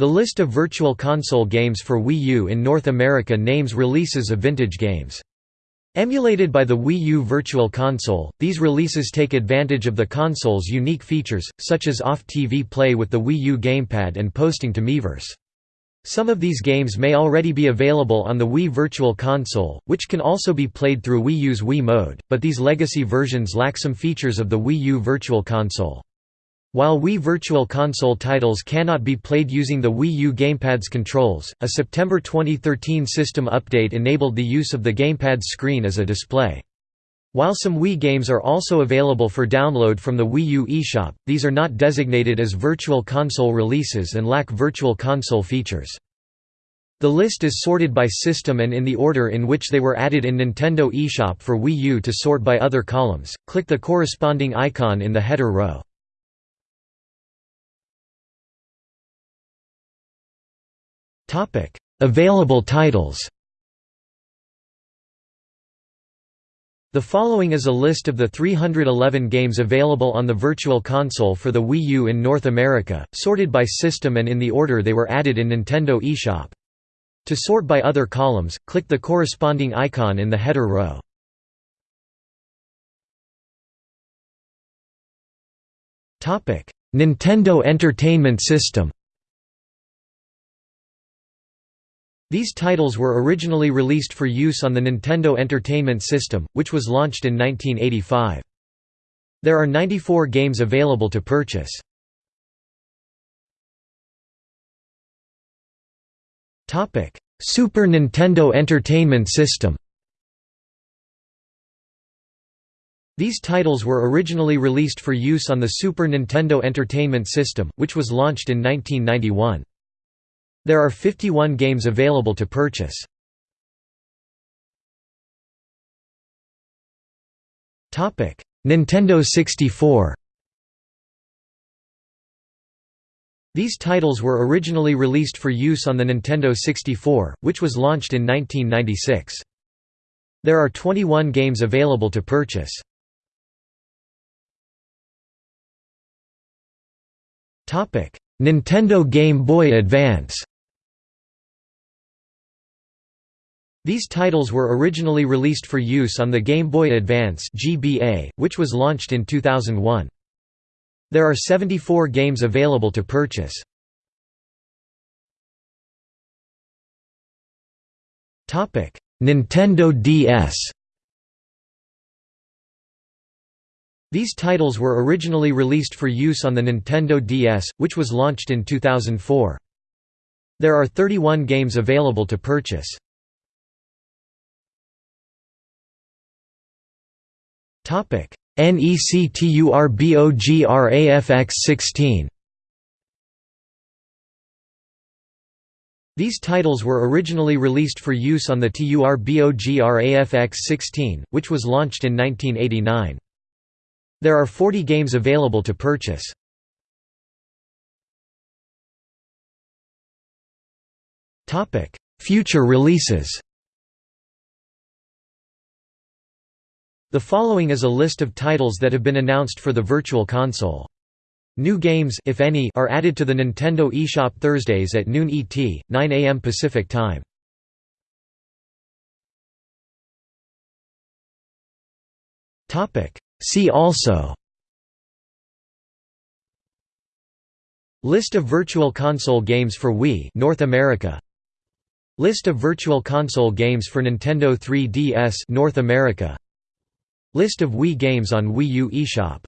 The list of Virtual Console games for Wii U in North America names releases of vintage games. Emulated by the Wii U Virtual Console, these releases take advantage of the console's unique features, such as off-TV play with the Wii U gamepad and posting to Miiverse. Some of these games may already be available on the Wii Virtual Console, which can also be played through Wii U's Wii Mode, but these legacy versions lack some features of the Wii U Virtual Console. While Wii Virtual Console titles cannot be played using the Wii U gamepad's controls, a September 2013 system update enabled the use of the gamepad's screen as a display. While some Wii games are also available for download from the Wii U eShop, these are not designated as Virtual Console releases and lack Virtual Console features. The list is sorted by system and in the order in which they were added in Nintendo eShop for Wii U to sort by other columns, click the corresponding icon in the header row. Topic: Available titles. The following is a list of the 311 games available on the Virtual Console for the Wii U in North America, sorted by system and in the order they were added in Nintendo eShop. To sort by other columns, click the corresponding icon in the header row. Nintendo Entertainment System These titles were originally released for use on the Nintendo Entertainment System, which was launched in 1985. There are 94 games available to purchase. Super Nintendo Entertainment System These titles were originally released for use on the Super Nintendo Entertainment System, which was launched in 1991. There are 51 games available to purchase. Nintendo 64 These titles were originally released for use on the Nintendo 64, which was launched in 1996. There are 21 games available to purchase. Nintendo Game Boy Advance These titles were originally released for use on the Game Boy Advance (GBA), which was launched in 2001. There are 74 games available to purchase. Topic: Nintendo DS. These titles were originally released for use on the Nintendo DS, which was launched in 2004. There are 31 games available to purchase. NECTURBOGRAFX 16 These titles were originally released for use on the TURBOGRAFX 16, which was launched in 1989. There are 40 games available to purchase. Future releases The following is a list of titles that have been announced for the Virtual Console. New games if any, are added to the Nintendo eShop Thursdays at noon ET, 9 am Pacific Time. See also List of Virtual Console games for Wii North America List of Virtual Console games for Nintendo 3DS North America List of Wii games on Wii U eShop